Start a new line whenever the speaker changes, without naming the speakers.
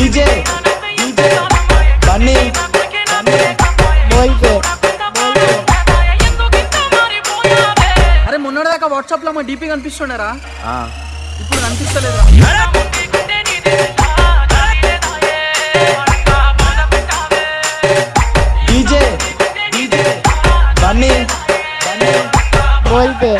DJ DJ बनी बनी बोल पे
అరే మొన్నటిదాకా వాట్సాప్ లో మా డీపీ కనిపిస్తుండరా
ఆ,
ఇప్పుడు కనిపిస్తలేదురా
डीजे डीजे बनी बनी बोल पे